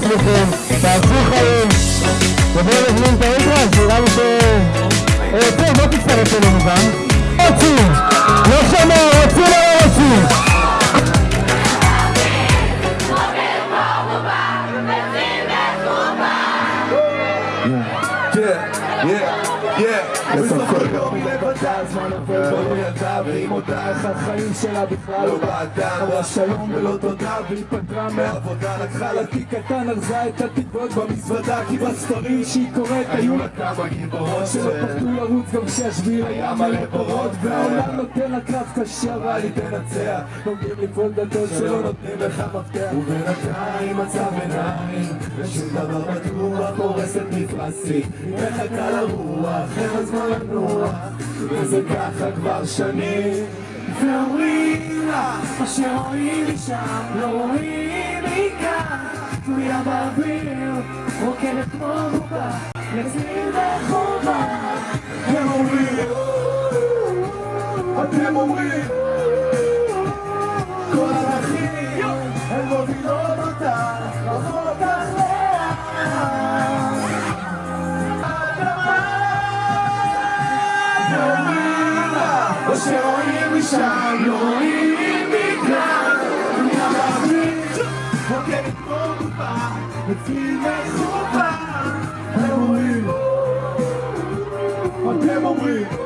תשמרו על עצמכם, תעשו חיים ובואו נזמין את האולטרס, נראה לי ש... אה, טוב, בוא תצטרף אלינו גם רוצים! לא שומע, רוצים או לא רוצים? Yeah. בסופו של יום היא לבדה, הזמן עובר כבר בידה והיא מודה איך החיים שלה בכלל לא בעדה אמרה שלום ולא תודה והיא פטרה מהעבודה לקחה לה תיק קטן, ארזה את התקוות במזוודה כי בספרים שהיא קוראת היו לה כמה גיבורות שלא פחדו לרוץ גם כשהשביל היה מלא בורות והעולם נותן לה קרב קשה אבל היא תנצח נוגעים לפעול דלתות שלא נותנים לך מפתח ובינתיים מצב עיניים ושום דבר בטוח הורסת מפרשית היא מחכה לרוח, אין לה זמן לנוח וזה ככה כבר שנים. ואומרים לה מה שרואים משם לא רואים מכאן. תלויה באוויר רוקדת כמו בובה לצליל וחובה. הם אומרים אתם אומרים כל הדרכים הן מובילות או שרואים משם, לא רואים מכאן דמיה באוויר, רוקדת כמו גופה בצליל מחופה הם אומרים, אתם אומרים